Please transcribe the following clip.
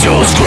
Иисус